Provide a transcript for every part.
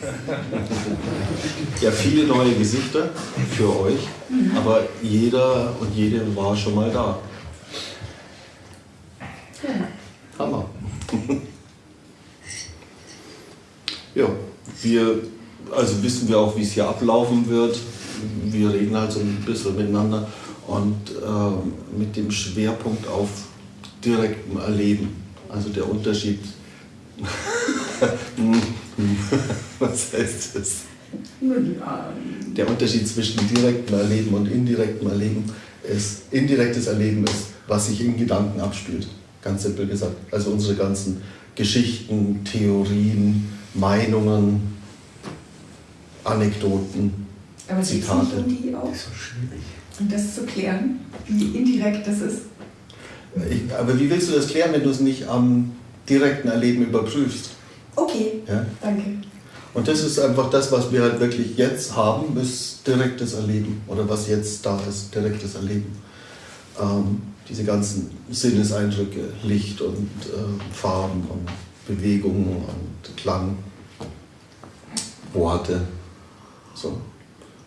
Ja, viele neue Gesichter für euch, aber jeder und jede war schon mal da. Hammer. Ja, wir, also wissen wir auch, wie es hier ablaufen wird. Wir reden halt so ein bisschen miteinander und ähm, mit dem Schwerpunkt auf direktem Erleben. Also der Unterschied. Was heißt das? Der Unterschied zwischen direktem Erleben und indirektem Erleben ist, indirektes Erleben ist, was sich in Gedanken abspielt. Ganz simpel gesagt. Also unsere ganzen Geschichten, Theorien, Meinungen, Anekdoten, Aber Zitate. nicht irgendwie auch? Das ist so schwierig. Und das zu klären, wie indirekt das ist. Ich, aber wie willst du das klären, wenn du es nicht am direkten Erleben überprüfst? Okay, Ja? danke. Und das ist einfach das, was wir halt wirklich jetzt haben, ist direktes Erleben. Oder was jetzt da ist, direktes Erleben. Ähm, diese ganzen Sinneseindrücke, Licht und äh, Farben und Bewegungen und Klang, Worte. So.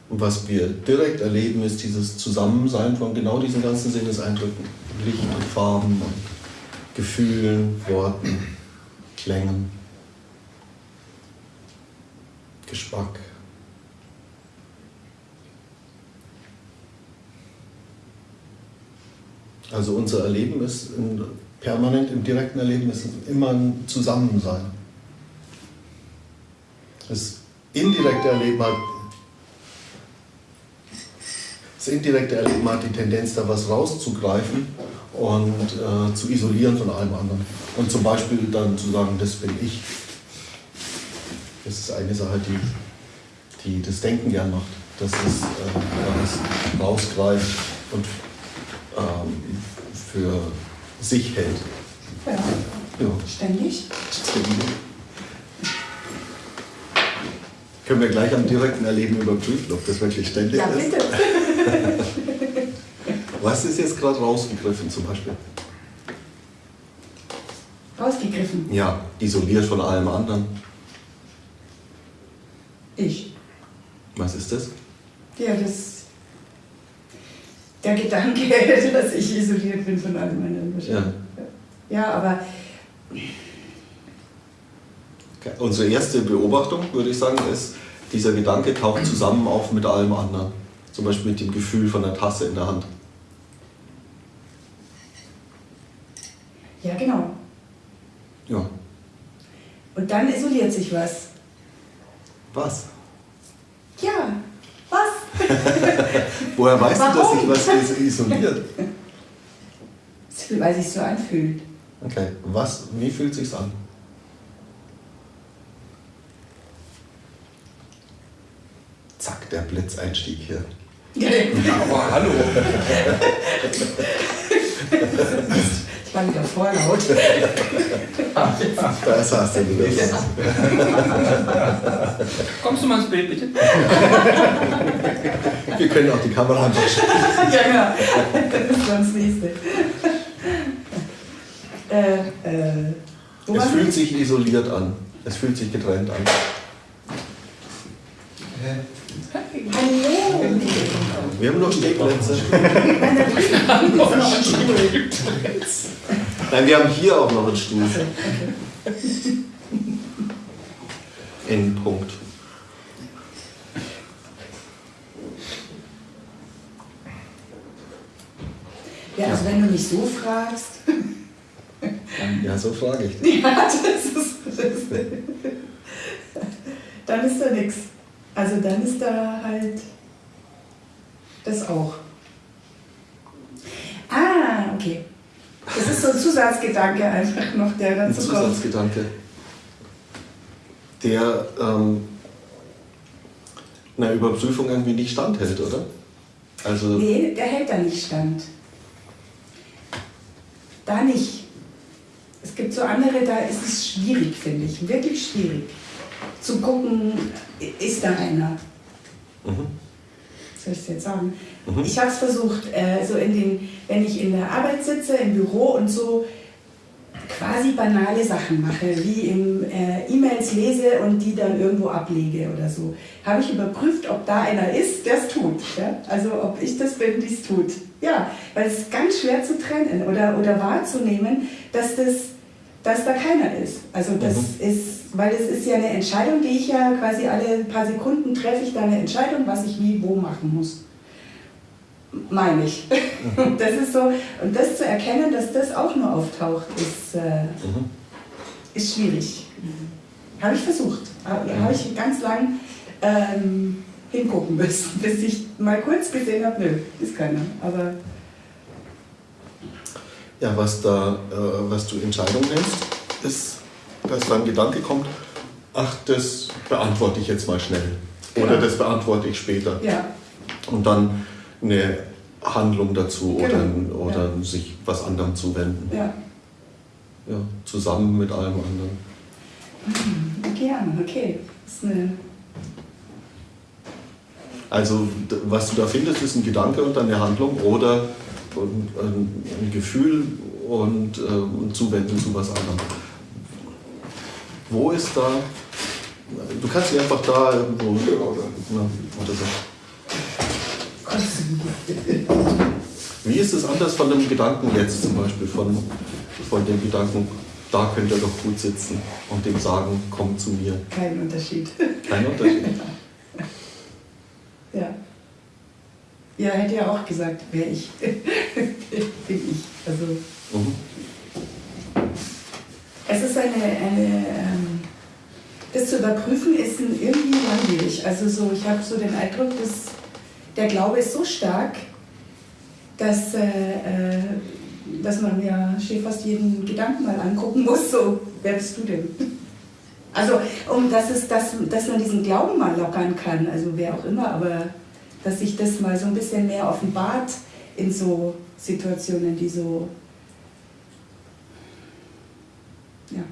Und was wir direkt erleben, ist dieses Zusammensein von genau diesen ganzen Sinneseindrücken. Licht und Farben und Gefühlen, Worten, Klängen. Geschmack. Also unser Erleben ist in, permanent im direkten Erleben ist immer ein Zusammensein. Das indirekte Erleben hat das indirekte Erleben hat die Tendenz, da was rauszugreifen und äh, zu isolieren von allem anderen. Und zum Beispiel dann zu sagen, das bin ich. Das ist eine Sache, die, die das Denken gern macht. Dass es äh, das rausgreift und ähm, für sich hält. Ja, Ja. ständig. Können wir gleich am direkten Erleben überprüfen, ob das wirklich ständig Ja, ist? bitte. Was ist jetzt gerade rausgegriffen zum Beispiel? Rausgegriffen. Ja, isoliert von allem anderen. Ich. Was ist das? Ja, das. Der Gedanke, dass ich isoliert bin von allem anderen. Ja. Ja, aber Okay. Unsere erste Beobachtung, würde ich sagen, ist, dieser Gedanke taucht zusammen auf mit allem anderen. Zum Beispiel mit dem Gefühl von der Tasse in der Hand. ja, genau. Ja. Und dann isoliert sich was. Was? Ja, was? Woher weißt du, dass Warum? sich was is- isoliert? Weil sich so anfühlt. Okay, was, wie fühlt sich's an? Zack, der Blitzeinstieg hier. Aber hallo. Ich war wieder vorlaut. Da hast du wieder. Kommst du mal ins Bild, bitte? Wir können auch die Kamera anwischen. ja, genau. Das ist das nächste. Äh, äh, Es fühlt wir? sich isoliert an. Es fühlt sich getrennt an. Hallo! Wir haben noch Stehplätze. Nein, wir haben hier auch noch einen Stuhl. Endpunkt. Ja, also wenn du mich so fragst, Ja, so frage ich. ja, das ist, das dann ist da nichts. Also dann ist da halt das auch. Ah, okay. Das ist so ein Zusatzgedanke einfach noch, der Ein dazu kommt. Zusatzgedanke, der ähm, einer Überprüfung irgendwie nicht standhält, oder? Also, Nee, der hält da nicht stand. Da nicht. Es gibt so andere, da ist es schwierig, finde ich. Wirklich schwierig. Zu gucken, ist da einer. mhm. soll ich es jetzt sagen? Mhm. Ich habe es versucht, äh, so in den, wenn ich in der Arbeit sitze, im Büro und so quasi banale Sachen mache, wie im äh, E-Mails lese und die dann irgendwo ablege oder so, habe ich überprüft, ob da einer ist, der es tut. Ja? Also ob ich das bin, die es tut. Ja, weil es ist ganz schwer zu trennen oder, oder wahrzunehmen, dass, das, dass da keiner ist. Also das mhm. ist, weil es ist ja eine Entscheidung, die ich ja quasi alle paar Sekunden treffe ich da eine Entscheidung, was ich wie wo machen muss meine ich. Mhm. Das ist so, und das zu erkennen, dass das auch nur auftaucht, ist, äh, mhm. ist schwierig. Habe ich versucht. Habe hab ich ganz lang ähm, hingucken müssen, bis ich mal kurz gesehen habe, nö, ist keiner. Aber ja, was, da, äh, was du Entscheidung nennst, ist, dass da ein Gedanke kommt, ach, das beantworte ich jetzt mal schnell. Oder genau. das beantworte ich später. Ja. Und dann eine Handlung dazu genau. oder, oder ja. sich was anderem zuwenden. Ja. ja. Zusammen mit allem anderen. Okay, ja, okay. Das ist eine also was du da findest, ist ein Gedanke und eine Handlung oder ein, Gefühl und äh, Zuwenden zu was anderem. Wo ist da, du kannst dich einfach da irgendwo, na, oder so. Wie ist es anders von dem Gedanken jetzt zum Beispiel, von, von dem Gedanken, da könnt ihr doch gut sitzen und dem sagen, komm zu mir? Kein Unterschied. Kein Unterschied. ja. Ja, hätte ja auch gesagt, wer ich bin ich. Also, mhm. Es ist eine, eine ähm, das zu überprüfen ist irgendwie langwierig. Also so, ich habe so den Eindruck, dass der Glaube ist so stark, dass, äh, äh, dass man ja fast jeden Gedanken mal angucken muss, so, wer bist du denn? Also, um dass, es, dass, dass man diesen Glauben mal lockern kann, also wer auch immer, aber dass sich das mal so ein bisschen mehr offenbart in so Situationen, die so, ja,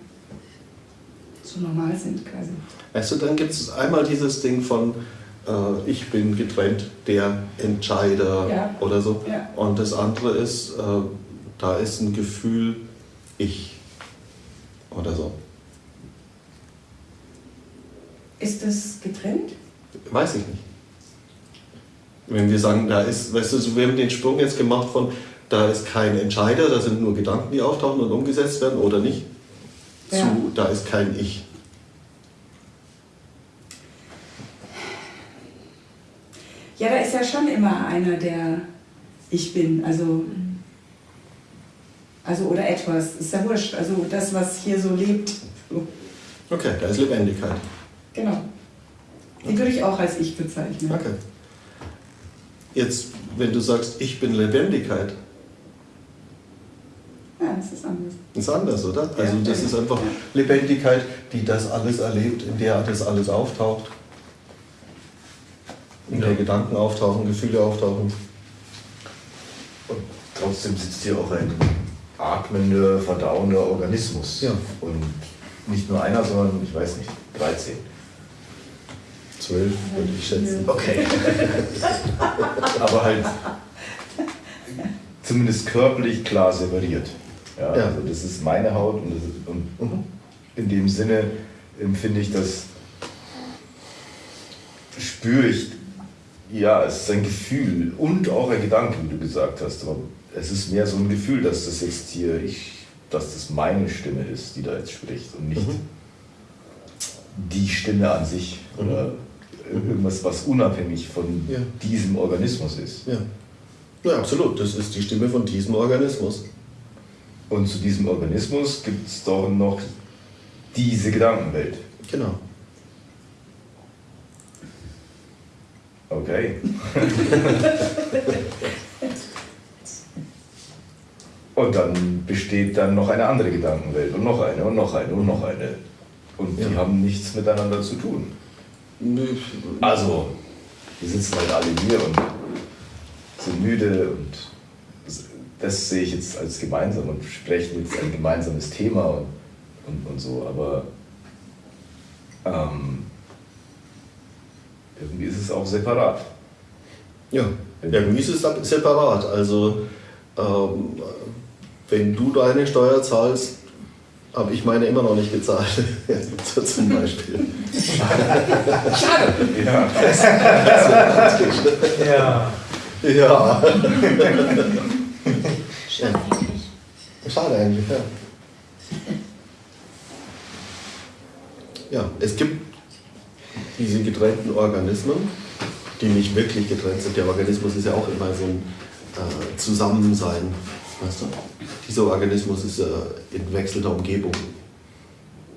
so normal sind quasi. Also dann gibt es einmal dieses Ding von, äh, ich bin getrennt der Entscheider ja. oder so. Ja. Und das andere ist, äh, da ist ein Gefühl, ich oder so. Ist das getrennt? Weiß ich nicht. Wenn wir sagen, da ist, weißt du, wir haben den Sprung jetzt gemacht von, da ist kein Entscheider, da sind nur Gedanken, die auftauchen und umgesetzt werden oder nicht, ja. zu, da ist kein Ich. Ja, da ist ja schon immer einer, der ich bin, also, also oder etwas, ist ja wurscht, also das, was hier so lebt. Okay, da ist Lebendigkeit. Genau. Die würde ich auch als ich bezeichnen. Okay. Jetzt, wenn du sagst, ich bin Lebendigkeit. Ja, das ist anders. Das ist anders, oder? Also das ist einfach Lebendigkeit, die das alles erlebt, in der das alles auftaucht in der Gedanken auftauchen, Gefühle auftauchen. Und trotzdem sitzt hier auch ein atmender, verdauender Organismus. Ja. Und nicht nur einer, sondern ich weiß nicht, 13. 12 würde ich schätzen. Okay. Aber halt zumindest körperlich klar separiert. Ja, ja. Also das ist meine Haut und, ist, und mhm. in dem Sinne empfinde ich das, spüre ich ja, es ist ein Gefühl und auch ein Gedanke, wie du gesagt hast. Aber es ist mehr so ein Gefühl, dass das jetzt hier, ich, dass das meine Stimme ist, die da jetzt spricht und nicht mhm. die Stimme an sich mhm. Oder irgendwas, was unabhängig von ja. diesem Organismus ist. Ja. ja, absolut. Das ist die Stimme von diesem Organismus. Und zu diesem Organismus gibt es doch noch diese Gedankenwelt. Genau. Okay. und dann besteht dann noch eine andere Gedankenwelt und noch eine und noch eine und noch eine. Und die ja. haben nichts miteinander zu tun. Nö. Also, wir sitzen halt alle hier und sind müde und das sehe ich jetzt als gemeinsam und sprechen jetzt ein gemeinsames Thema und, und, und so, aber ähm, irgendwie ist es auch separat. Ja, irgendwie ist es separat. Also ähm, wenn du deine Steuer zahlst, habe ich meine immer noch nicht gezahlt. so zum Beispiel. Schade. Ja. Ja. Ja, Schade eigentlich. schade eigentlich, ja. Ja, es gibt diese getrennten Organismen, die nicht wirklich getrennt sind. Der Organismus ist ja auch immer so ein äh, Zusammensein. Weißt du? Dieser Organismus ist äh, in wechselnder Umgebung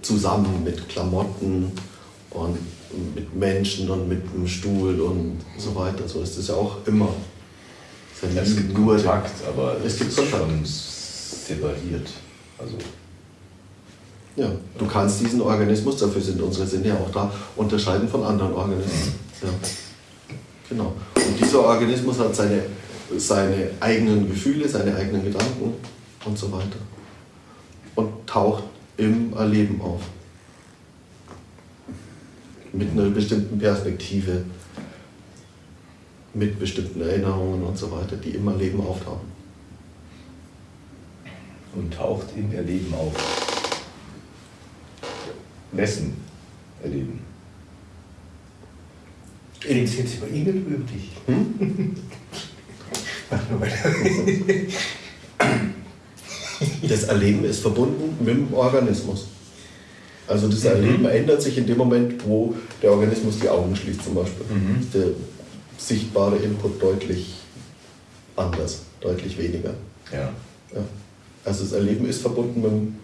zusammen mit Klamotten und mit Menschen und mit dem Stuhl und so weiter. So ist es ja auch immer. Es ja Es gibt nur Kontakt, aber Es gibt Kontakt. schon separiert. Also Ja, du kannst diesen Organismus, dafür sind unsere Sinne ja auch da, unterscheiden von anderen Organismen. Ja. Genau. Und dieser Organismus hat seine, seine eigenen Gefühle, seine eigenen Gedanken und so weiter. Und taucht im Erleben auf. Mit einer bestimmten Perspektive, mit bestimmten Erinnerungen und so weiter, die im Erleben auftauchen. und taucht im Erleben auf. Wessen Erleben? Redest du jetzt über ihn oder über dich? Mach nur weiter. Das Erleben ist verbunden mit dem Organismus. Also das Erleben ändert sich in dem Moment, wo der Organismus die Augen schließt zum Beispiel. Mhm. Der sichtbare Input deutlich anders, deutlich weniger. Ja. Ja. Also das Erleben ist verbunden mit dem,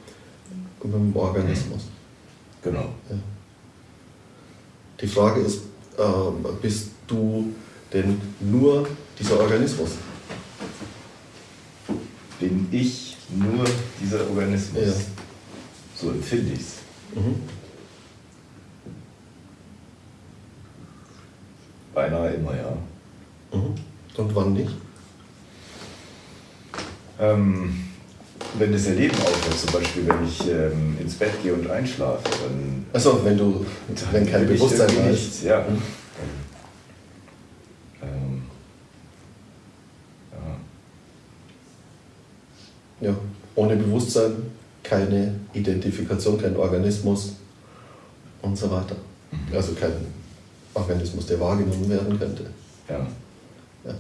mit dem Organismus. Genau. Ja. Die Frage ist, ähm, bist du denn nur dieser Organismus? Bin ich nur dieser Organismus? Ja. So empfinde ich es. Mhm. Beinahe immer, ja. Mhm. Und wann nicht? Ähm, wenn das Erleben aufhört, zum Beispiel wenn ich ähm, ins Bett gehe und einschlafe, dann, Achso, wenn du, wenn kein Bewusstsein nichts, ja. Mhm. Ähm, ja. Ohne Bewusstsein keine Identifikation, kein Organismus und so weiter. Also kein Organismus, der wahrgenommen werden könnte. Ja. Ja.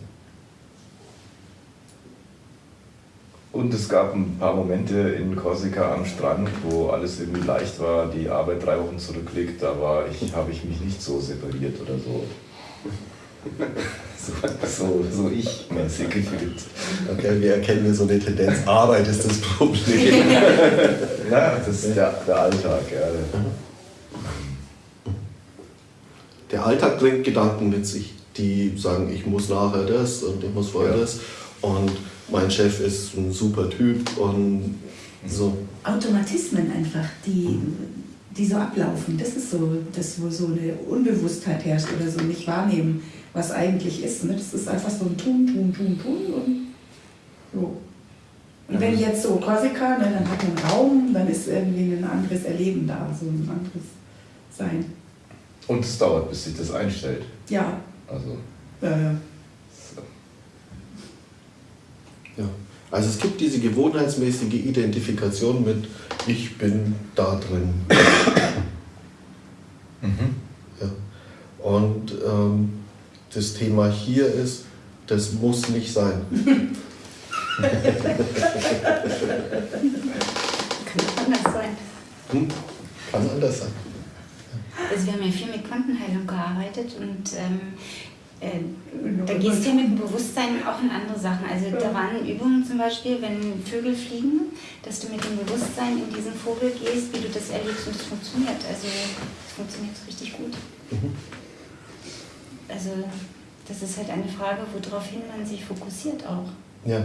Und es gab ein paar Momente in Korsika am Strand, wo alles irgendwie leicht war, die Arbeit drei Wochen zurückliegt, da war ich, habe ich mich nicht so separiert oder so. So, so, ich-mäßig gefühlt. Okay, wir erkennen hier so eine Tendenz, Arbeit ist das Problem. Ja, das ist der, der Alltag. Ja. Der Alltag bringt Gedanken mit sich, die sagen, ich muss nachher das und ich muss vorher Ja. das und mein Chef ist ein super Typ und so. Automatismen einfach, die, die so ablaufen. Das ist so, das, wo so eine Unbewusstheit herrscht oder so nicht wahrnehmen, was eigentlich ist. Ne? Das ist einfach so ein Tun, Tun, Tun, Tun und so. Und wenn jetzt so Korsika, ne, dann hat man einen Raum, dann ist irgendwie ein anderes Erleben da, so ein anderes Sein. Und es dauert, bis sich das einstellt. Ja, Also, äh, so. Ja. Also es gibt diese gewohnheitsmäßige Identifikation mit ich bin da drin. Ja. Und ähm, das Thema hier ist, das muss nicht sein. Kann auch anders sein. Hm? Kann anders sein. Also wir haben ja viel mit Quantenheilung gearbeitet und ähm, äh, da gehst du ja mit dem Bewusstsein auch in andere Sachen. Also da waren Übungen zum Beispiel, wenn Vögel fliegen, dass du mit dem Bewusstsein in diesen Vogel gehst, wie du das erlebst und es funktioniert. Also es funktioniert richtig gut. Also das ist halt eine Frage, woraufhin man sich fokussiert auch. Ja.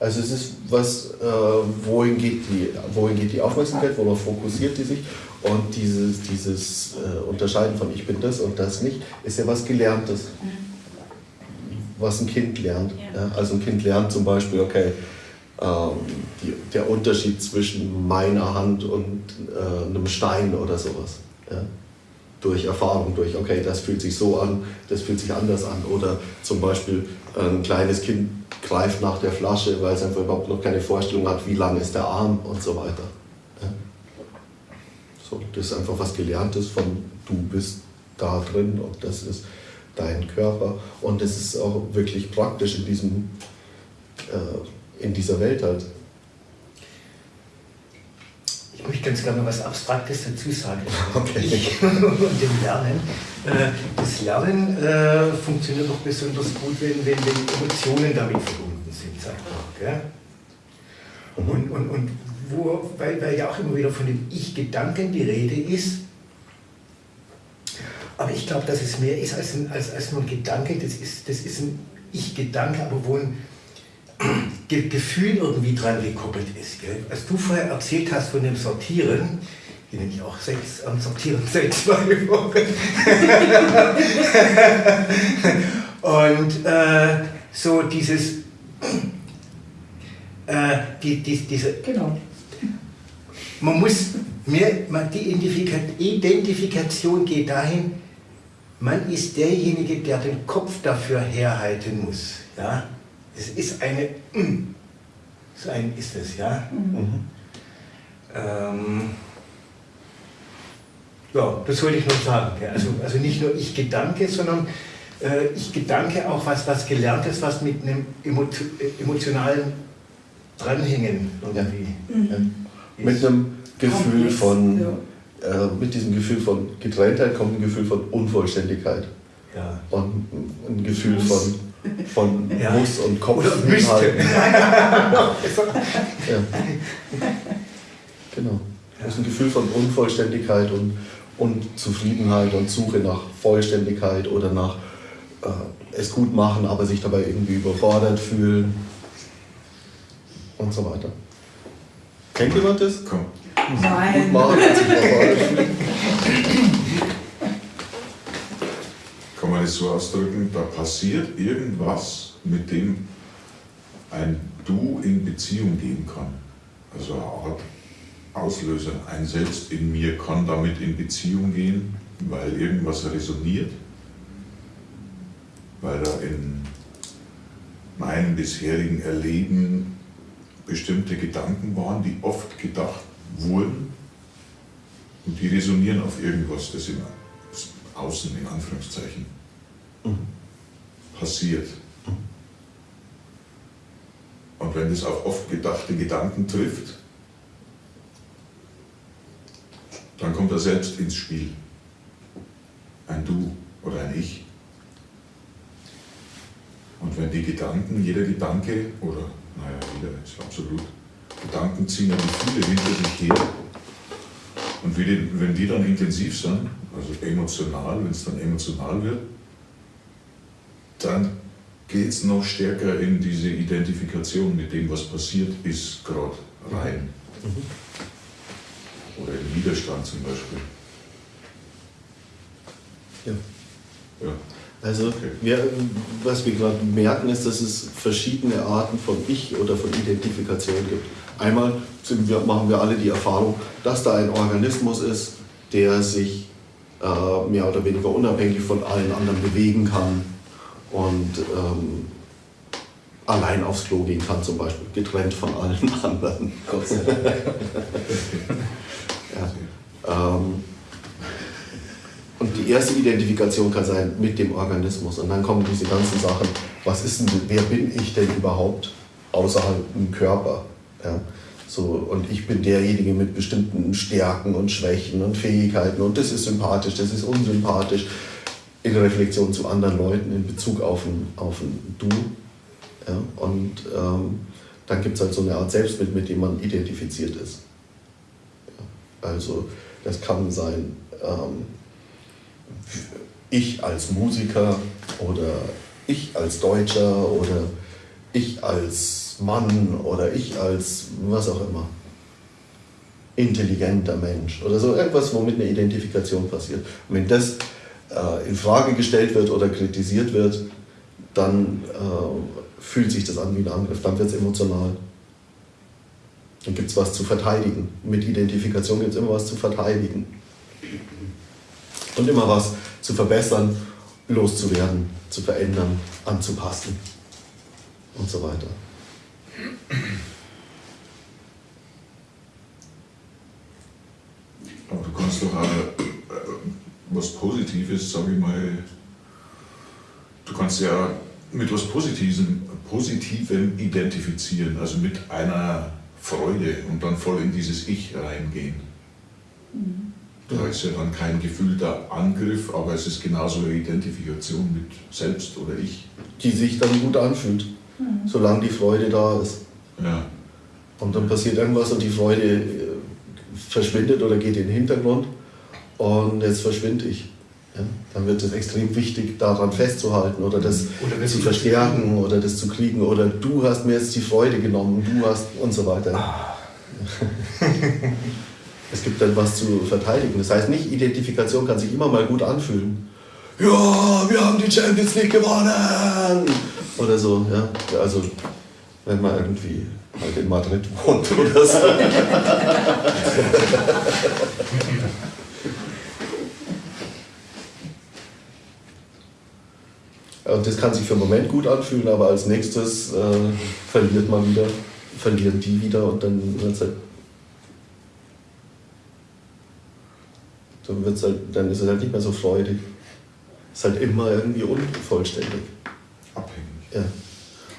Also es ist was, äh, wohin, geht die, wohin geht die Aufmerksamkeit, worauf fokussiert die sich und dieses, dieses äh, Unterscheiden von ich bin das und das nicht, ist ja was Gelerntes, was ein Kind lernt. Ja. Ja. Also ein Kind lernt zum Beispiel, okay, ähm, die, der Unterschied zwischen meiner Hand und äh, einem Stein oder sowas. Ja. Durch Erfahrung, durch, okay, das fühlt sich so an, das fühlt sich anders an. Oder zum Beispiel ein kleines Kind greift nach der Flasche, weil es einfach überhaupt noch keine Vorstellung hat, wie lang ist der Arm und so weiter. So, das ist einfach was Gelerntes von du bist da drin und das ist dein Körper. Und das ist auch wirklich praktisch in, diesem, äh, in dieser Welt halt. Ich möchte ganz gerne was Abstraktes dazu sagen. Okay. Ich und dem Lernen. Äh, Das Lernen äh, funktioniert doch besonders gut, wenn, wenn, Emotionen damit verbunden sind, sagt man. Gell? Und, und, und wo, weil, weil ja auch immer wieder von dem Ich-Gedanken die Rede ist. Aber ich glaube, dass es mehr ist als, ein, als, als nur ein Gedanke. Das ist, das ist ein Ich-Gedanke, aber wo ein Ge Gefühl irgendwie dran gekoppelt ist. Gell? Als du vorher erzählt hast von dem Sortieren, ich bin nämlich auch sechs, am Sortieren seit zwei Wochen. Und äh, so dieses, äh, die, die, diese Genau. man muss mehr, man, die Identifika Identifikation geht dahin, man ist derjenige, der den Kopf dafür herhalten muss. Ja? Es ist eine, mm, so ein ist es, ja. Ähm, ja, das wollte ich noch sagen. Ja. Also, also nicht nur ich Gedanke, sondern äh, ich Gedanke auch was, was Gelerntes, was mit einem emo äh, emotionalen Dranhängen irgendwie. Ja. Mit einem Gefühl von, ja. äh, mit diesem Gefühl von Getrenntheit kommt ein Gefühl von Unvollständigkeit Ja. und ein Gefühl von, von Ja. Muss und Kopf. Oder müsste. Ja. Genau. Das ist ein Gefühl von Unvollständigkeit und, und Zufriedenheit und Suche nach Vollständigkeit oder nach äh, es gut machen, aber sich dabei irgendwie überfordert fühlen und so weiter. Kennt jemand das? Komm. Gut Nein. machen und sich überfordert fühlen. Das so ausdrücken, da passiert irgendwas, mit dem ein Du in Beziehung gehen kann. Also eine Art Auslöser. Ein Selbst in mir kann damit in Beziehung gehen, weil irgendwas resoniert, weil da in meinem bisherigen Erleben bestimmte Gedanken waren, die oft gedacht wurden und die resonieren auf irgendwas, das im Außen in Anführungszeichen passiert. Und wenn das auf oft gedachte Gedanken trifft, dann kommt er selbst ins Spiel. Ein Du oder ein Ich. Und wenn die Gedanken, jeder Gedanke, oder naja, jeder ist absolut, Gedanken ziehen ja Gefühle hinter sich her. Und wenn die dann intensiv sind, also emotional, wenn es dann emotional wird, dann geht es noch stärker in diese Identifikation mit dem, was passiert ist, gerade rein. Oder in Widerstand zum Beispiel. Ja. Ja. Also Okay. wir, was wir gerade merken, ist, dass es verschiedene Arten von Ich oder von Identifikation gibt. Einmal wir, machen wir alle die Erfahrung, dass da ein Organismus ist, der sich äh, mehr oder weniger unabhängig von allen anderen bewegen kann und ähm, allein aufs Klo gehen kann zum Beispiel, getrennt von allen anderen. Gott sei Dank. ja. ähm, und die erste Identifikation kann sein mit dem Organismus. Und dann kommen diese ganzen Sachen, was ist denn, wer bin ich denn überhaupt außerhalb dem Körper? Ja? So, und ich bin derjenige mit bestimmten Stärken und Schwächen und Fähigkeiten und das ist sympathisch, das ist unsympathisch. In Reflexion zu anderen Leuten in Bezug auf ein, auf ein Du. Ja? Und ähm, dann gibt es halt so eine Art Selbstbild, mit dem man identifiziert ist. Ja? Also das kann sein, ähm, ich als Musiker oder ich als Deutscher oder ich als Mann oder ich als was auch immer. Intelligenter Mensch oder so irgendwas, womit eine Identifikation passiert. Und wenn das äh, in Frage gestellt wird oder kritisiert wird, dann äh, fühlt sich das an wie ein Angriff, dann wird es emotional. Dann gibt es was zu verteidigen. Mit Identifikation gibt es immer was zu verteidigen und immer was zu verbessern, loszuwerden, zu verändern, anzupassen und so weiter. Aber du kannst doch äh, was Positives, sage ich mal, du kannst ja mit was Positivem, Positivem identifizieren, also mit einer Freude und dann voll in dieses Ich reingehen. Da ist ja dann kein gefühlter Angriff, aber es ist genauso eine Identifikation mit Selbst oder Ich. Die sich dann gut anfühlt, solange die Freude da ist. Ja. Und dann passiert irgendwas und die Freude äh, verschwindet oder geht in den Hintergrund und jetzt verschwinde ich. Ja, dann wird es extrem wichtig, daran festzuhalten oder das Oder zu verstärken oder das zu kriegen oder du hast mir jetzt die Freude genommen, du hast und so weiter. Ah. es gibt dann was zu verteidigen. Das heißt, nicht Identifikation kann sich immer mal gut anfühlen. Ja, wir haben die Champions League gewonnen! Oder so, ja. Also, wenn man irgendwie halt in Madrid wohnt oder so. Und das kann sich für einen Moment gut anfühlen, aber als nächstes äh, verliert man wieder, verlieren die wieder und dann wird's halt, dann, wird's halt, dann ist es halt nicht mehr so freudig. Ist halt immer irgendwie unvollständig. Abhängig. Ja.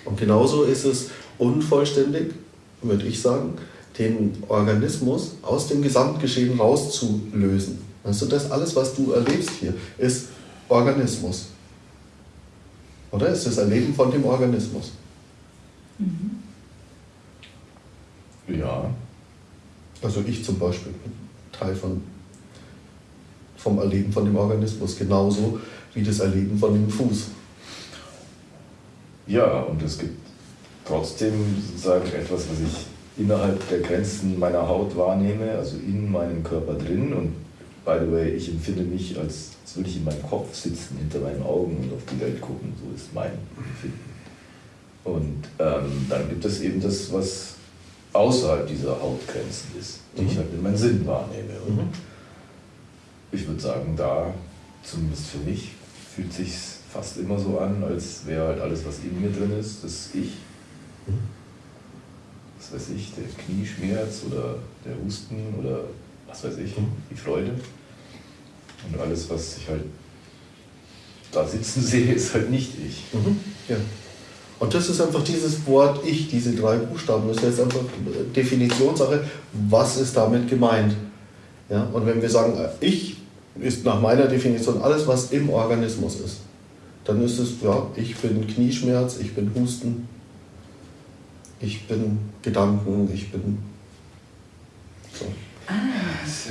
Und genauso ist es unvollständig, würde ich sagen, den Organismus aus dem Gesamtgeschehen rauszulösen. Also das alles, was du erlebst hier, ist Organismus. Oder ist das Erleben von dem Organismus? Ja, Also ich zum Beispiel bin Teil von, vom Erleben von dem Organismus, genauso wie das Erleben von dem Fuß. ja, und es gibt trotzdem sozusagen etwas, was ich innerhalb der Grenzen meiner Haut wahrnehme, also in meinem Körper drin. Und by the way, ich empfinde mich, als, als würde ich in meinem Kopf sitzen, hinter meinen Augen und auf die Welt gucken. So ist mein Empfinden. Und ähm, dann gibt es eben das, was außerhalb dieser Hautgrenzen ist, die ich Mhm. halt mit meinem Sinn wahrnehme. Und Mhm. ich würde sagen, da, zumindest für mich, fühlt sich fast immer so an, als wäre halt alles, was in mir drin ist, das Ich. Mhm. Was weiß ich, der Knieschmerz oder der Husten oder was weiß ich, die Freude. Und alles, was ich halt da sitzen sehe, ist halt nicht ich. Mhm. Ja. Und das ist einfach dieses Wort Ich, diese drei Buchstaben. Das ist jetzt einfach Definitionssache, was ist damit gemeint. Ja? Und wenn wir sagen, äh, Ich ist nach meiner Definition alles, was im Organismus ist, dann ist es, ja, ich bin Knieschmerz, ich bin Husten, ich bin Gedanken, ich bin. So. Ah,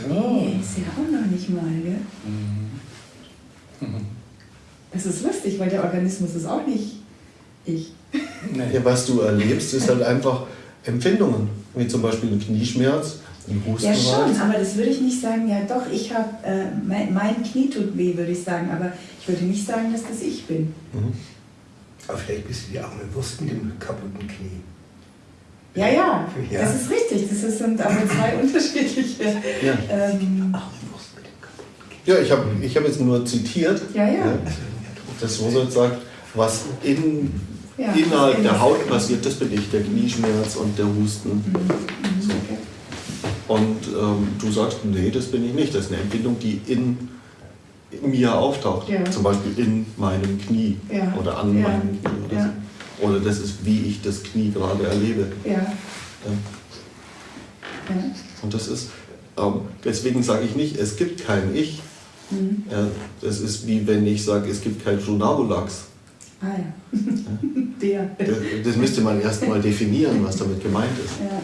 nee, ist ja auch noch nicht mal, gell? Das ist lustig, weil der Organismus ist auch nicht ich. Ja, was du erlebst, ist halt einfach Empfindungen, wie zum Beispiel ein Knieschmerz, ein Husten. Ja schon, aber das würde ich nicht sagen, ja doch, ich habe, äh, mein, mein Knie tut weh, würde ich sagen, aber ich würde nicht sagen, dass das ich bin. Mhm. Aber vielleicht bist du die arme Wurst mit dem kaputten Knie. Ja, ja, Ja. das ist richtig, das sind aber zwei unterschiedliche. Ja. Ähm. Ja, ich habe ich hab jetzt nur zitiert, ja, ja. dass Rosa sagt, was in, Ja, innerhalb der Haut passiert, das bin ich, der Knieschmerz und der Husten. Mhm, So. okay. Und ähm, du sagst, nee, das bin ich nicht. Das ist eine Empfindung, die in mir auftaucht. Ja. Zum Beispiel in meinem Knie Ja. oder an Ja. meinem Knie. Oder, Ja. so. Oder das ist, wie ich das Knie gerade erlebe. Ja, Ja. Und das ist, ähm, deswegen sage ich nicht, es gibt kein Ich. Mhm. Das ist wie wenn ich sage, es gibt kein Funabulax. Ah ja. Der. Das, müsste man erstmal definieren, was damit gemeint ist. Ja.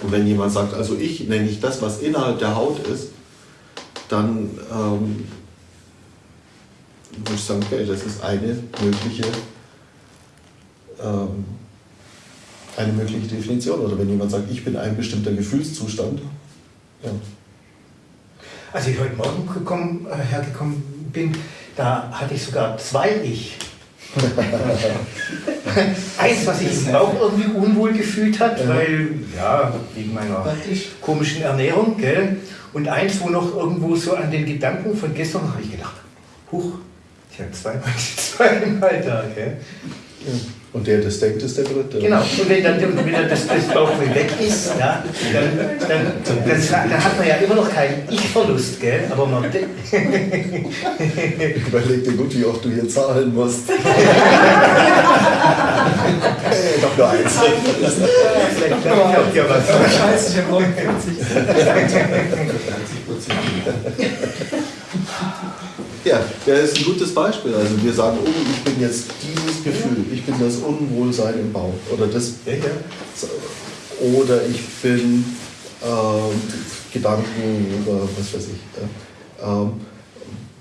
Und wenn jemand sagt, also ich nenne ich das, was innerhalb der Haut ist, dann ähm, würde ich sagen, okay, das ist eine mögliche, ähm, eine mögliche Definition. Oder wenn jemand sagt, ich bin ein bestimmter Gefühlszustand, ja. Als ich heute Morgen gekommen, äh, hergekommen bin, da hatte ich sogar zwei Ich. Eins, was eben auch irgendwie unwohl gefühlt hat, Ja. weil, ja, wegen meiner komischen Ernährung, gell? Und eins, wo noch irgendwo so an den Gedanken von gestern habe ich gedacht, huch, ich habe zweimal, zweimal da, gell? Und der das denkt, ist der dritte. Genau, und wenn dann wenn dann das, das Bauchgefühl weg ist, ja, dann, dann, dann, dann hat man ja immer noch keinen Ich-Verlust, gell? Aber man, Überleg dir gut, wie oft du hier zahlen musst. hey, doch nur eins. vielleicht glaubt ja was. Scheiße, ich habe 49. Ja, der ist ein gutes Beispiel. Also wir sagen, oh, ich bin jetzt dieses Gefühl, ich bin das Unwohlsein im Bauch oder das Ja, ja. oder ich bin ähm, Gedanken oder was weiß ich. Ja. Ähm,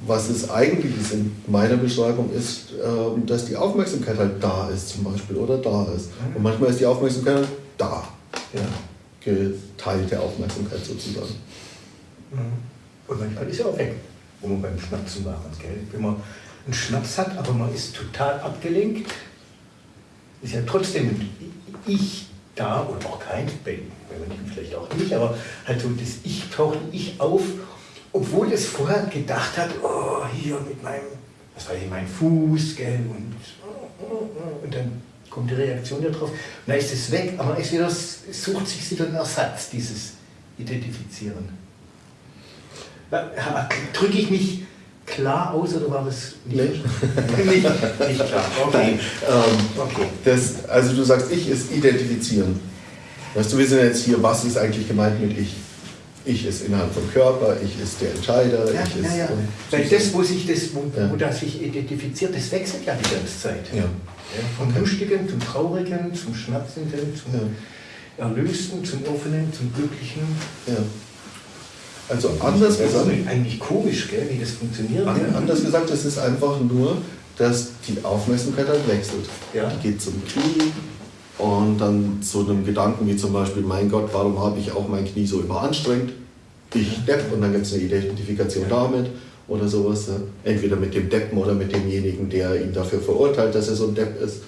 was es eigentlich ist in meiner Beschreibung ist, ähm, dass die Aufmerksamkeit halt da ist zum Beispiel oder da ist. Und manchmal ist die Aufmerksamkeit halt da. Ja. Geteilte Aufmerksamkeit sozusagen. Und manchmal ist er auch weg, wo man beim Schnapsen waren, gell? Wenn man einen Schnaps hat, aber man ist total abgelenkt, ist ja trotzdem Ich da oder auch kein, bei, bei manchen vielleicht auch nicht, aber halt so das Ich taucht Ich auf, obwohl es vorher gedacht hat, oh, hier mit meinem, was weiß ich, mein Fuß, gell, und, und dann kommt die Reaktion darauf, und dann ist es weg, aber man es sucht sich wieder einen Ersatz, dieses Identifizieren. Drücke ich mich klar aus oder war das nicht, nicht, nicht klar? Okay. Nein, ähm, okay. das, also du sagst, ich ist identifizieren. Weißt du, wir sind jetzt hier, was ist eigentlich gemeint mit ich? Ich ist innerhalb vom Körper, ich ist der Entscheider, Ja, ich ja, ist. ja. Weil das, wo sich das, wo, Ja. wo das sich identifiziert, das wechselt ja die ganze Zeit. Ja. Vom Lustigen zum Traurigen, zum Schnappsenden, zum. Erlösten, zum Offenen, zum Glücklichen. Ja. Also anders Das gesagt, ist eigentlich komisch, gell, wie das funktioniert. an- anders gesagt, es ist einfach nur, dass die Aufmerksamkeit halt wechselt. Ja. Die geht zum Knie und dann zu einem Gedanken wie zum Beispiel, mein Gott, warum habe ich auch mein Knie so überanstrengt? Ich Depp und dann gibt es eine Identifikation damit oder sowas. Ja. Entweder mit dem Deppen oder mit demjenigen, der ihn dafür verurteilt, dass er so ein Depp ist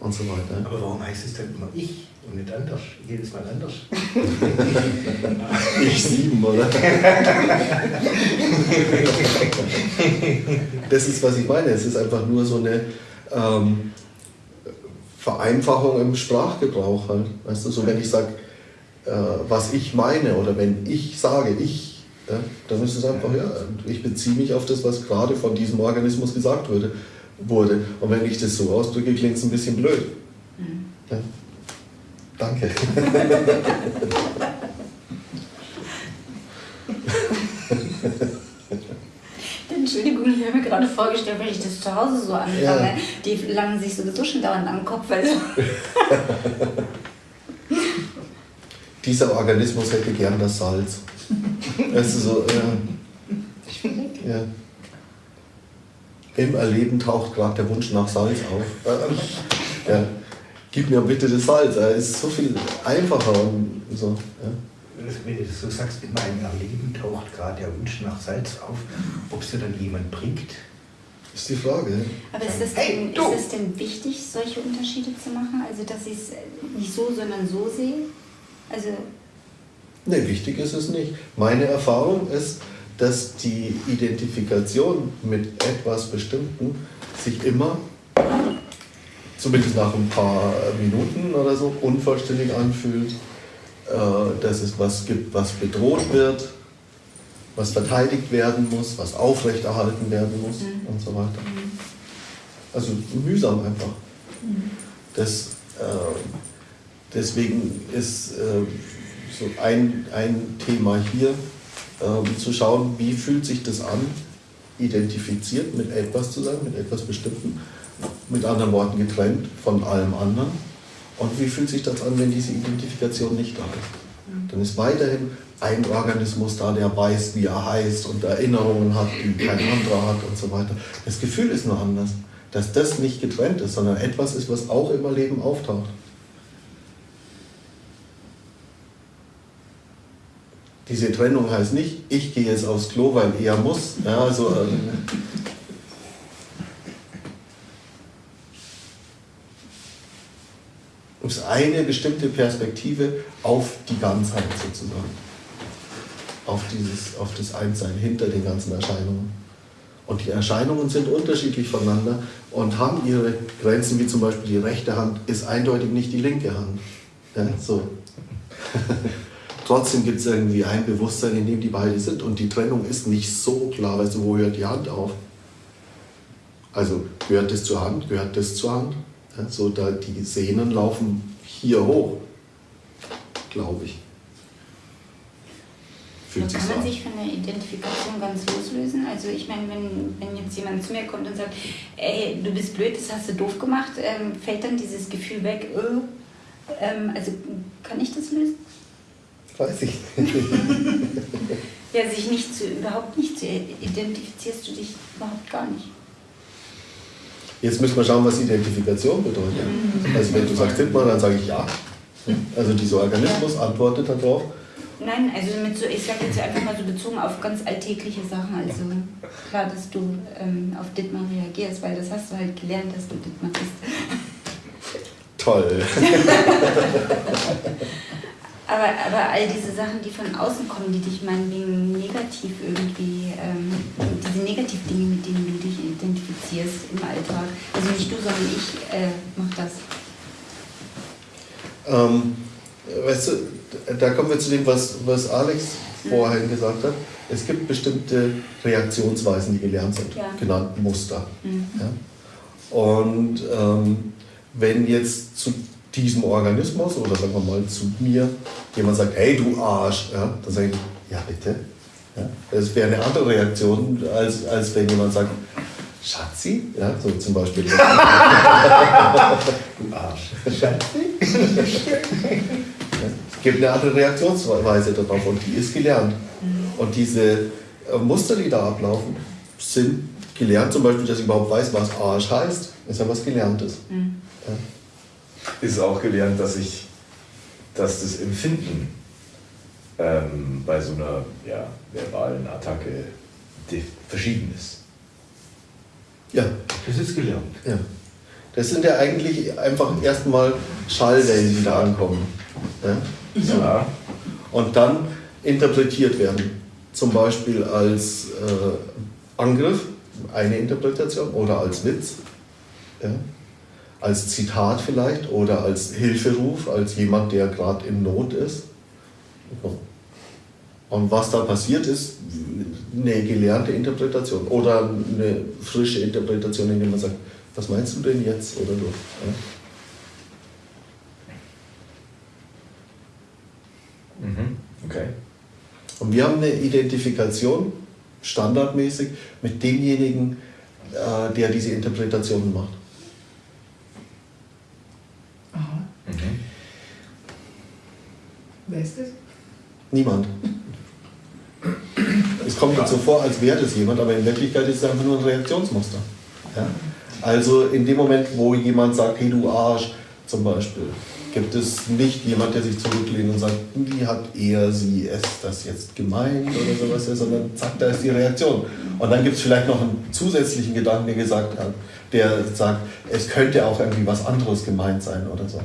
und so weiter. Aber warum heißt es dann immer ich und nicht anders? Jedes Mal anders. Ich sieben, oder? Das ist, was ich meine. Es ist einfach nur so eine ähm, Vereinfachung im Sprachgebrauch. Halt. Weißt du, so wenn ich sage, äh, was ich meine oder wenn ich sage, ich, ja, dann ist es einfach, ja, ich beziehe mich auf das, was gerade von diesem Organismus gesagt wurde. wurde. Und wenn ich das so ausdrücke, klingt es ein bisschen blöd. Ja. Danke. Entschuldigung, ich habe mir gerade vorgestellt, wenn ich das zu Hause so anfange, Ja. die langen sich sowieso schon dauernd am Kopf. Also. Dieser Organismus hätte gern das Salz. Weißt du, so, ja. ja. Im Erleben taucht gerade der Wunsch nach Salz auf. Äh, Ja. Gib mir bitte das Salz, es ist so viel einfacher und so. Ja. Wenn du das so sagst, in meinem Erleben taucht gerade der Wunsch nach Salz auf, ob es dir dann jemand bringt. Ist die Frage. Aber ist das, Hey, denn, ist das denn wichtig, solche Unterschiede zu machen? Also, dass ich es nicht so, sondern so sehe? Also, Nee, wichtig ist es nicht. Meine Erfahrung ist, dass die Identifikation mit etwas Bestimmten sich immer, zumindest nach ein paar Minuten oder so, unvollständig anfühlt. Äh, Dass es was gibt, was bedroht wird, was verteidigt werden muss, was aufrechterhalten werden muss und so weiter. Also mühsam einfach. Das, äh, deswegen ist äh, so ein, ein Thema hier, ähm, zu schauen, wie fühlt sich das an, identifiziert mit etwas zu sein, mit etwas Bestimmten, mit anderen Worten getrennt von allem anderen. Und wie fühlt sich das an, wenn diese Identifikation nicht da ist? Dann ist weiterhin ein Organismus da, der weiß, wie er heißt und Erinnerungen hat, die kein anderer hat und so weiter. Das Gefühl ist nur anders, dass das nicht getrennt ist, sondern etwas ist, was auch im Leben auftaucht. Diese Trennung heißt nicht, ich gehe jetzt aufs Klo, weil er muss. Ja, also, ähm, es eine bestimmte Perspektive auf die Ganzheit sozusagen. Auf, dieses, auf das Einssein hinter den ganzen Erscheinungen. Und die Erscheinungen sind unterschiedlich voneinander und haben ihre Grenzen, wie zum Beispiel die rechte Hand ist eindeutig nicht die linke Hand. Ja, so. Trotzdem gibt es irgendwie ein Bewusstsein, in dem die beide sind und die Trennung ist nicht so klar, weißt du, wo hört die Hand auf? Also gehört das zur Hand, gehört das zur Hand? Ja, so da die Sehnen laufen hier hoch, glaube ich. Fühlt kann man an. sich von der Identifikation ganz loslösen? Also ich meine, wenn, wenn jetzt jemand zu mir kommt und sagt, ey, du bist blöd, das hast du doof gemacht, ähm, fällt dann dieses Gefühl weg, äh, ähm, also kann ich das lösen? Weiß ich. ja, sich nicht zu, überhaupt nicht zu identifizierst du dich überhaupt gar nicht. Jetzt müssen wir schauen, was Identifikation bedeutet. Mhm. Also wenn du sagst Dittmar, dann sage ich ja. Also dieser Organismus antwortet darauf. Nein, also mit so, ich sage jetzt einfach mal so bezogen auf ganz alltägliche Sachen. Also klar, dass du ähm, auf Dittmar reagierst, weil das hast du halt gelernt, dass du Dittmar bist. Toll. Aber, aber all diese Sachen, die von außen kommen, die dich meinetwegen negativ irgendwie, ähm, diese Negativdinge, mit denen du im Alltag, also nicht du, sondern ich äh, mach das. Ähm, weißt du, da kommen wir zu dem, was, was Alex vorhin gesagt hat. Es gibt bestimmte Reaktionsweisen, die gelernt sind, ja. genannt Muster. Mhm. Ja? Und ähm, wenn jetzt zu diesem Organismus oder sagen wir mal zu mir jemand sagt, hey du Arsch, ja, dann sage ich, ja bitte. Ja, das wäre eine andere Reaktion, als, als wenn jemand sagt, Schatzi, ja, so zum Beispiel. du Arsch. Schatzi? es gibt eine andere Reaktionsweise darauf und die ist gelernt. Und diese äh, Muster, die da ablaufen, sind gelernt, zum Beispiel, dass ich überhaupt weiß, was Arsch heißt, ist ja was Gelerntes. Mhm. Ja ist auch gelernt, dass ich, dass das Empfinden ähm, bei so einer ja, verbalen Attacke verschieden ist. Ja. Das ist gelernt. Ja. Das sind ja eigentlich einfach erstmal Schallwellen, die da ankommen. Ja? ja. Und dann interpretiert werden. Zum Beispiel als äh, Angriff, eine Interpretation, oder als Witz. Ja? als Zitat vielleicht oder als Hilferuf, als jemand, der gerade in Not ist. Und was da passiert ist, eine gelernte Interpretation oder eine frische Interpretation, indem man sagt, was meinst du denn jetzt oder so. Ja. Mhm. Okay. Und wir haben eine Identifikation standardmäßig mit demjenigen, äh, der diese Interpretationen macht. Wer ist das? Niemand. Es kommt jetzt so vor, als wäre das jemand, aber in Wirklichkeit ist es einfach nur ein Reaktionsmuster. Ja? Also in dem Moment, wo jemand sagt, hey du Arsch, zum Beispiel, gibt es nicht jemand, der sich zurücklehnt und sagt, wie hat er, sie, es das jetzt gemeint oder sowas, sondern zack, da ist die Reaktion. Und dann gibt es vielleicht noch einen zusätzlichen Gedanken, der gesagt hat, der sagt, es könnte auch irgendwie was anderes gemeint sein oder so.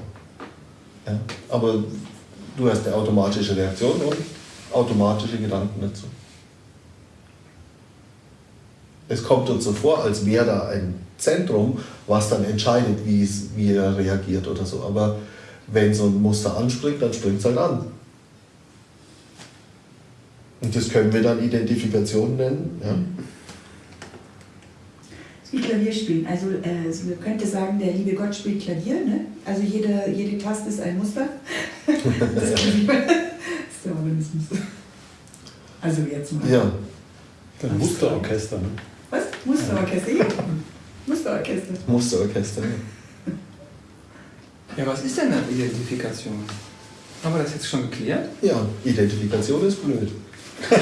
Ja? Aber Du hast eine automatische Reaktion und automatische Gedanken dazu. Es kommt uns so vor, als wäre da ein Zentrum, was dann entscheidet, wie, es, wie er reagiert oder so. Aber wenn so ein Muster anspringt, dann springt es halt an. Und das können wir dann Identifikation nennen. Ja? wie Klavier spielen. Also, äh, also man könnte sagen, der liebe Gott spielt Klavier. Ne? Also jede, jede Taste ist ein Muster. das Organismus. Also jetzt mal. Ja. Ein Musterorchester, ne? Was? Musterorchester, ja. Musterorchester. Musterorchester, ja. Ja, was ist denn eine Identifikation? Haben wir das jetzt schon geklärt? Ja, Identifikation ist blöd. das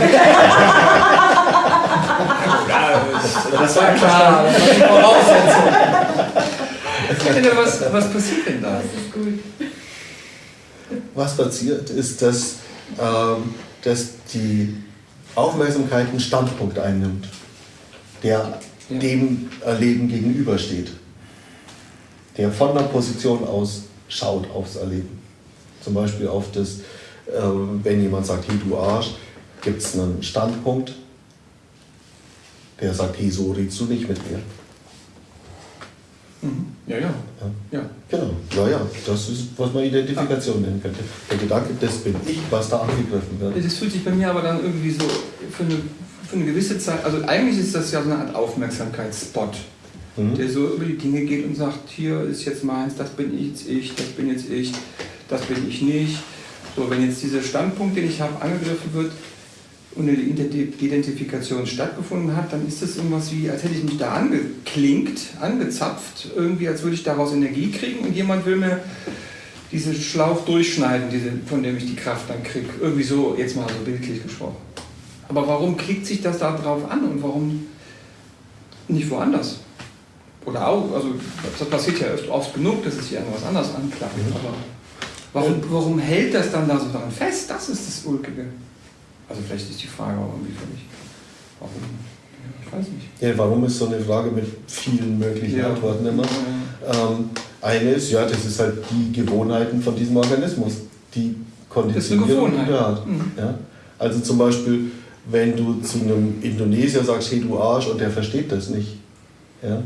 war klar, das war die Voraussetzung. was, was passiert denn da? Das ist gut. Was passiert, ist, dass, dass die Aufmerksamkeit einen Standpunkt einnimmt, der dem Erleben gegenübersteht. Der von der Position aus schaut aufs Erleben. Zum Beispiel auf das, äh, wenn jemand sagt, hey du Arsch, gibt es einen Standpunkt, der sagt, hey, so redest du nicht mit mir. Mhm. Ja, ja. ja. Genau, ja, ja, das ist, was man Identifikation nennen könnte. Der Gedanke, das bin ich, was da angegriffen wird. Das fühlt sich bei mir aber dann irgendwie so für eine, für eine gewisse Zeit, also eigentlich ist das ja so eine Art Aufmerksamkeitsspot, Mhm. der so über die Dinge geht und sagt, hier ist jetzt meins, das bin jetzt ich, das bin jetzt ich, das bin ich nicht. So, wenn jetzt dieser Standpunkt, den ich habe, angegriffen wird und eine Identi- Identifikation stattgefunden hat, dann ist das irgendwas wie, als hätte ich mich da angeklinkt, angezapft, irgendwie als würde ich daraus Energie kriegen und jemand will mir diesen Schlauch durchschneiden, diese, von dem ich die Kraft dann kriege. Irgendwie so, jetzt mal so bildlich gesprochen. Aber warum klickt sich das da drauf an und warum nicht woanders? Oder auch, also das passiert ja oft, oft genug, dass es sich irgendwas anderes anklappt. Aber warum, warum hält das dann da so daran fest? Das ist das Ulkige. Also vielleicht ist die Frage auch irgendwie für mich. Warum? Ja, Ich weiß nicht. Ja, warum ist so eine Frage mit vielen möglichen Ja. Antworten immer? Ja. Ähm, eine ist, ja, das ist halt die Gewohnheiten von diesem Organismus, die Konditionierung, die er hat. Mhm. Ja? Also zum Beispiel, wenn du zu einem Indonesier sagst, hey du Arsch, und der versteht das nicht, ja?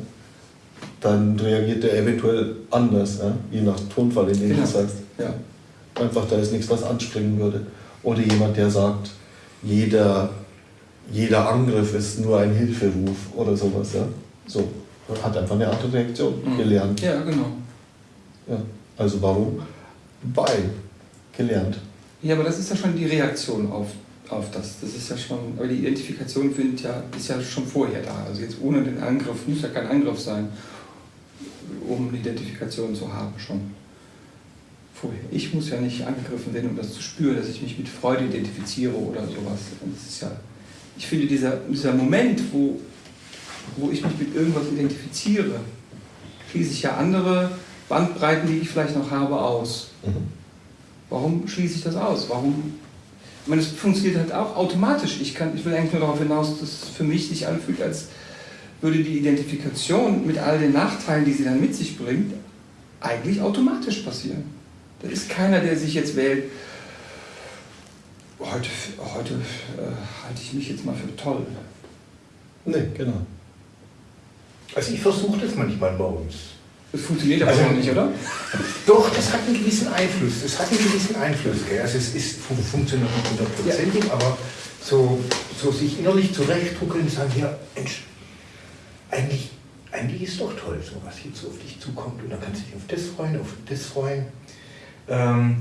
dann reagiert der eventuell anders, ja? je nach Tonfall, in dem du Genau. sagst. Ja. Einfach, da ist nichts, was anspringen würde. Oder jemand, der sagt, jeder, jeder Angriff ist nur ein Hilferuf oder sowas. Ja? So, hat einfach eine andere Reaktion Mhm. gelernt. ja, genau. Ja. Also warum? Weil. Gelernt. Ja, aber das ist ja schon die Reaktion auf, auf das. Das ist ja schon, aber die Identifikation findet ja, ist ja schon vorher da. Also jetzt ohne den Angriff, muss ja kein Angriff sein, um eine Identifikation zu haben schon. Vorher. Ich muss ja nicht angegriffen werden, um das zu spüren, dass ich mich mit Freude identifiziere oder sowas. Und das ist ja, ich finde, dieser, dieser Moment, wo, wo ich mich mit irgendwas identifiziere, schließe ich ja andere Bandbreiten, die ich vielleicht noch habe, aus. Mhm. Warum schließe ich das aus? Warum? Ich meine, es funktioniert halt auch automatisch. Ich, kann, ich will eigentlich nur darauf hinaus, dass es für mich sich anfühlt, als würde die Identifikation mit all den Nachteilen, die sie dann mit sich bringt, eigentlich automatisch passieren. Da ist keiner, der sich jetzt wählt, heute, heute äh, halte ich mich jetzt mal für toll. Nee, genau. Also ich versuche das manchmal morgens. Das funktioniert aber Also- noch nicht, oder? Doch, das hat einen gewissen Einfluss. Das hat einen gewissen Einfluss. Gell? Also es ist, fun funktioniert nicht hundertprozentig, aber so, so sich innerlich zurechtdrucken und sagen, ja, Mensch, eigentlich, eigentlich ist doch toll, so was jetzt so auf dich zukommt. Und dann kannst du dich auf das freuen, auf das freuen. Ähm,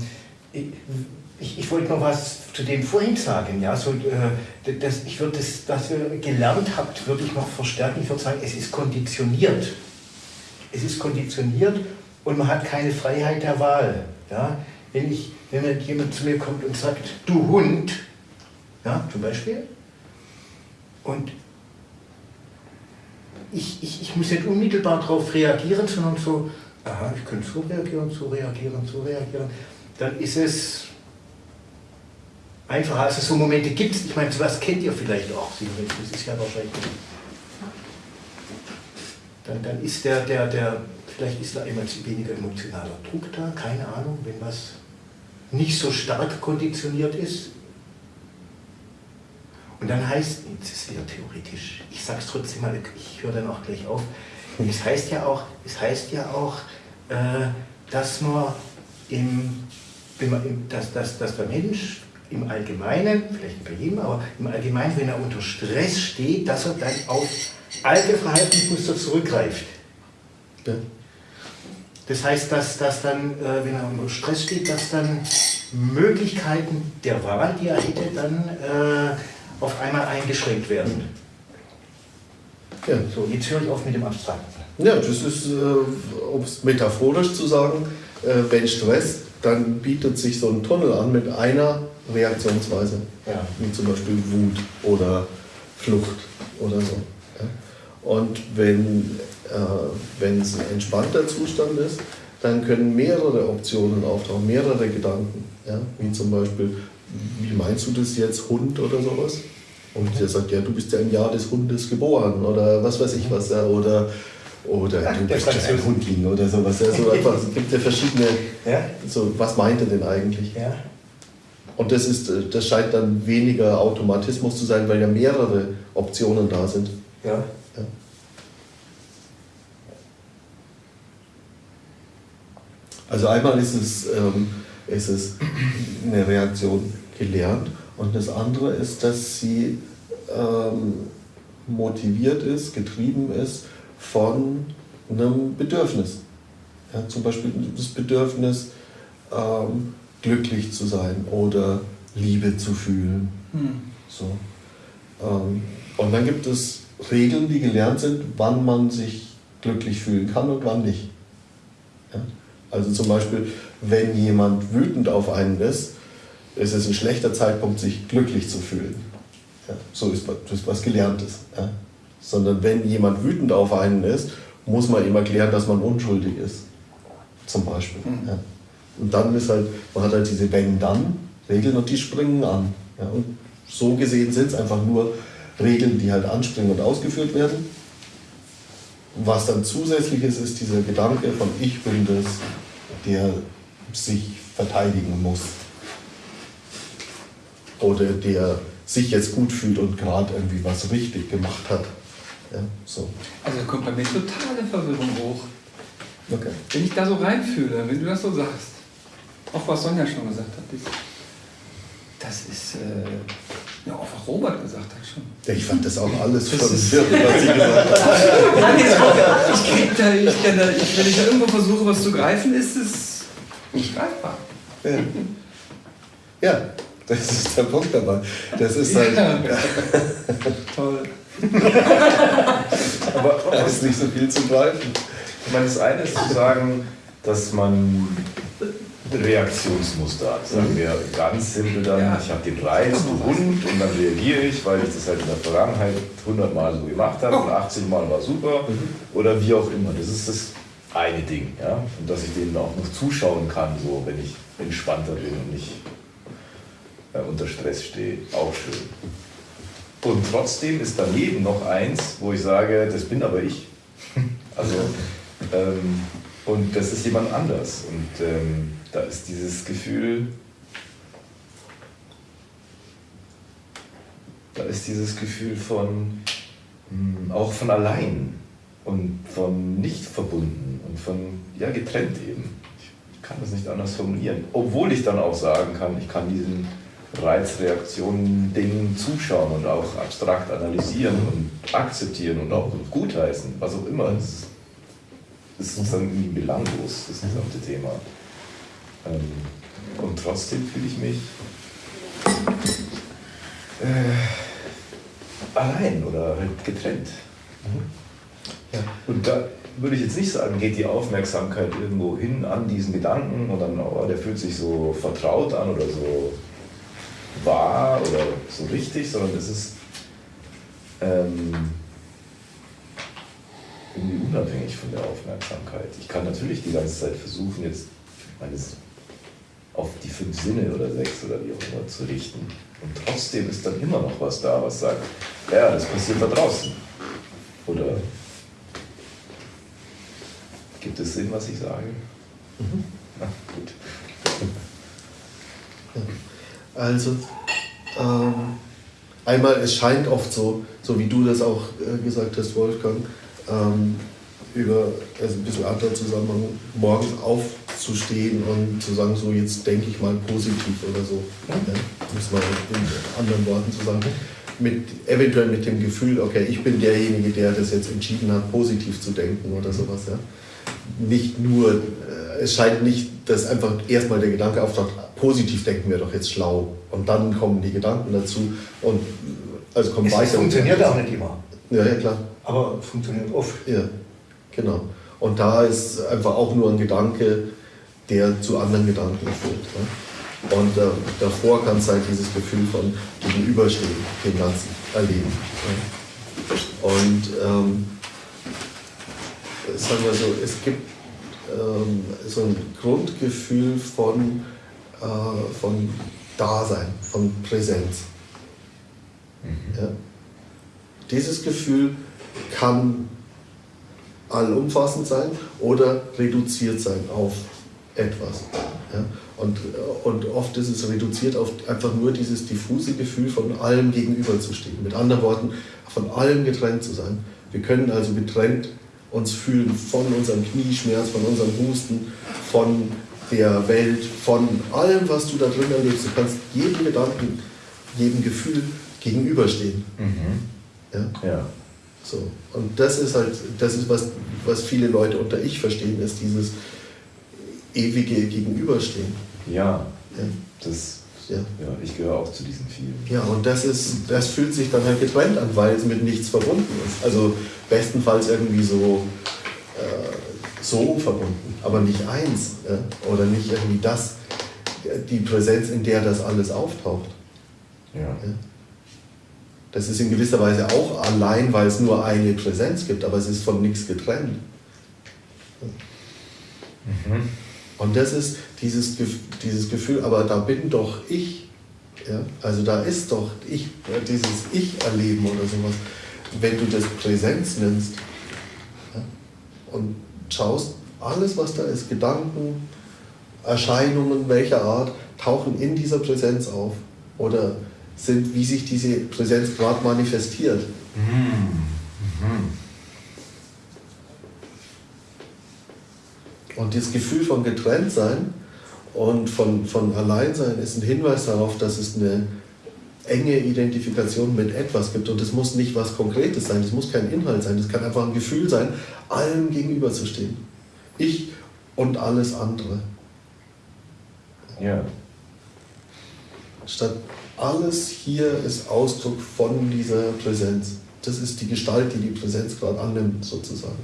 ich, ich, wollte noch was zu dem vorhin sagen. Ja? So, äh, das, ich würde das, was ihr gelernt habt, würde ich noch verstärken. Ich würde sagen, es ist konditioniert. Es ist konditioniert und man hat keine Freiheit der Wahl. Ja? Wenn, ich, wenn jemand zu mir kommt und sagt, du Hund, ja, zum Beispiel, und ich, ich, ich muss nicht unmittelbar darauf reagieren, sondern so, aha, ich könnte so reagieren, so reagieren, so reagieren, dann ist es einfacher. Also so Momente gibt es, ich meine, sowas kennt ihr vielleicht auch, das ist ja wahrscheinlich dann, dann ist der, der, der, vielleicht ist da immer weniger emotionaler Druck da, keine Ahnung, wenn was nicht so stark konditioniert ist. Und dann heißt, jetzt ist wieder theoretisch, ich sage es trotzdem mal, ich höre dann auch gleich auf, es heißt ja auch, es heißt ja auch äh, dass man, im, im, dass, dass, dass der Mensch im Allgemeinen, vielleicht nicht bei jedem, aber im Allgemeinen, wenn er unter Stress steht, dass er dann auf alte Verhaltensmuster zurückgreift. Ja. Das heißt, dass, dass dann, äh, wenn er unter Stress steht, dass dann Möglichkeiten der Wahl, die er hätte, dann äh, auf einmal eingeschränkt werden. Ja. So, jetzt höre ich auf mit dem Abstrakten. Ja, das ist, äh, um es metaphorisch zu sagen, äh, wenn Stress, dann bietet sich so ein Tunnel an mit einer Reaktionsweise, Ja. wie zum Beispiel Wut oder Flucht oder so. Ja. Und wenn äh, es ein entspannter Zustand ist, dann können mehrere Optionen auftauchen, mehrere Gedanken. Ja. Wie zum Beispiel, wie meinst du das jetzt, Hund oder sowas? Und der sagt, ja, du bist ja im Jahr des Hundes geboren oder was weiß ich was. Ja, oder oder Ja, du bist ein. Hundling oder sowas. Ja, so einfach, es gibt ja verschiedene, Ja? so, was meint er denn eigentlich? Ja. Und das, ist, äh, das scheint dann weniger Automatismus zu sein, weil ja mehrere Optionen da sind. Ja. Ja. Also einmal ist es, ähm, ist es eine Reaktion gelernt und das andere ist, dass sie ähm, motiviert ist, getrieben ist von einem Bedürfnis. Ja, zum Beispiel das Bedürfnis, ähm, glücklich zu sein oder Liebe zu fühlen. Hm. So. Ähm, und dann gibt es Regeln, die gelernt sind, wann man sich glücklich fühlen kann und wann nicht. Ja? Also zum Beispiel, wenn jemand wütend auf einen ist, ist es ein schlechter Zeitpunkt, sich glücklich zu fühlen. Ja? So ist ist was Gelerntes. Ja? Sondern wenn jemand wütend auf einen ist, muss man ihm erklären, dass man unschuldig ist. Zum Beispiel. Mhm. Ja? Und dann ist halt, man hat halt diese Wenn-Dann-Regeln und die springen an. Und so gesehen sind es einfach nur Regeln, die halt anspringen und ausgeführt werden. Was dann zusätzlich ist, ist dieser Gedanke von ich bin das, der sich verteidigen muss. Oder der sich jetzt gut fühlt und gerade irgendwie was richtig gemacht hat. Ja, so. Also da kommt bei mir totale Verwirrung hoch. Okay. Wenn ich da so reinfühle, wenn du das so sagst, auch was Sonja schon gesagt hat, ist, das ist, äh, ja, auch was Robert gesagt hat schon. Ich fand das auch alles Das irre, was sie gesagt hat. Ich krieg da, ich, kann da, ich, wenn ich da irgendwo versuche, was zu greifen, ist es nicht greifbar. Ja. ja, das ist der Punkt dabei. Das ist halt, Ja. Toll. Aber da ist nicht so viel zu greifen. Ich meine, das eine ist zu sagen, dass man Reaktionsmuster hat. Sagen wir ganz simpel dann, Ja. ich habe den Reiz, du Hund, und dann reagiere ich, weil ich das halt in der Vergangenheit 100 Mal so gemacht habe und 80 Mal war super oder wie auch immer. Das ist das eine Ding. Ja? Und dass ich denen auch noch zuschauen kann, so wenn ich entspannter bin und nicht unter Stress stehe. Auch schön. Und trotzdem ist daneben noch eins, wo ich sage, das bin aber ich. Also, ähm, und das ist jemand anders. Und ähm, da ist dieses Gefühl, da ist dieses Gefühl von, mh, auch von allein und von nicht verbunden und von, ja, getrennt eben. Ich kann das nicht anders formulieren. Obwohl ich dann auch sagen kann, ich kann diesen Reizreaktionen-Dingen zuschauen und auch abstrakt analysieren und akzeptieren und auch gutheißen, was auch immer. Es ist, sozusagen irgendwie belanglos, das gesamte Thema. Ähm, und trotzdem fühle ich mich äh, allein oder halt getrennt. Ja. Und da würde ich jetzt nicht sagen, geht die Aufmerksamkeit irgendwo hin an diesen Gedanken und dann, oh, der fühlt sich so vertraut an oder so wahr oder so richtig, sondern es ist ähm, irgendwie unabhängig von der Aufmerksamkeit. Ich kann natürlich die ganze Zeit versuchen, jetzt meines auf die fünf Sinne oder sechs oder wie auch immer zu richten. Und trotzdem ist dann immer noch was da, was sagt, ja, das passiert da draußen. Oder gibt es Sinn, was ich sage? Na gut. Also, ähm, einmal, es scheint oft so, so wie du das auch äh, gesagt hast, Wolfgang, ähm, über also ein bisschen anderer Zusammenhang, morgens aufzustehen und zu sagen, so jetzt denke ich mal positiv oder so. Ja, um es mal in anderen Worten zu sagen. Mit, eventuell mit dem Gefühl, okay, ich bin derjenige, der das jetzt entschieden hat, positiv zu denken oder sowas. Ja. Nicht nur, äh, es scheint nicht, dass einfach erstmal der Gedanke auftaucht, positiv denken wir doch jetzt schlau. Und dann kommen die Gedanken dazu und also kommen Es weiter. funktioniert auch nicht immer, Ja, ja, klar. aber funktioniert oft. Ja, genau. Und da ist einfach auch nur ein Gedanke, der zu anderen Gedanken führt. Ja? Und äh, davor kann es halt dieses Gefühl von Gegenüberstehen, dem Ganzen erleben. Ja? Und ähm, sagen wir so, es gibt ähm, so ein Grundgefühl von, äh, von Dasein, von Präsenz. Ja? Dieses Gefühl kann allumfassend sein oder reduziert sein auf etwas. Ja? Und, äh, und oft ist es reduziert auf einfach nur dieses diffuse Gefühl, von allem gegenüberzustehen. Mit anderen Worten, von allem getrennt zu sein. Wir können also getrennt uns fühlen von unserem Knieschmerz, von unserem Husten, von der Welt, von allem, was du da drin erlebst. Du kannst jedem Gedanken, jedem Gefühl gegenüberstehen. Mhm. Ja? Ja. So. Und das ist halt, das ist, was, was viele Leute unter Ich verstehen, ist dieses ewige Gegenüberstehen. Ja. Ja. Das, Ja. ja, ich gehöre auch zu diesen vielen. Ja, und das, ist, das fühlt sich dann halt getrennt an, weil es mit nichts verbunden ist. Also bestenfalls irgendwie so, so verbunden, aber nicht eins. Ja? Oder nicht irgendwie das, die Präsenz, in der das alles auftaucht. Ja. Das ist in gewisser Weise auch allein, weil es nur eine Präsenz gibt, aber es ist von nichts getrennt. Mhm. Und das ist dieses, dieses Gefühl, aber da bin doch ich. Ja? Also da ist doch ich, dieses Ich-Erleben oder sowas. Wenn du das Präsenz nimmst ja? und schaust, alles was da ist, Gedanken, Erscheinungen welcher Art, tauchen in dieser Präsenz auf oder sind, wie sich diese Präsenz gerade manifestiert. Und dieses Gefühl von Getrenntsein und von, von Alleinsein ist ein Hinweis darauf, dass es eine enge Identifikation mit etwas gibt. Und es muss nicht was Konkretes sein, es muss kein Inhalt sein, es kann einfach ein Gefühl sein, allem gegenüberzustehen. Ich und alles andere. Ja. Statt alles hier ist Ausdruck von dieser Präsenz. Das ist die Gestalt, die die Präsenz gerade annimmt, sozusagen.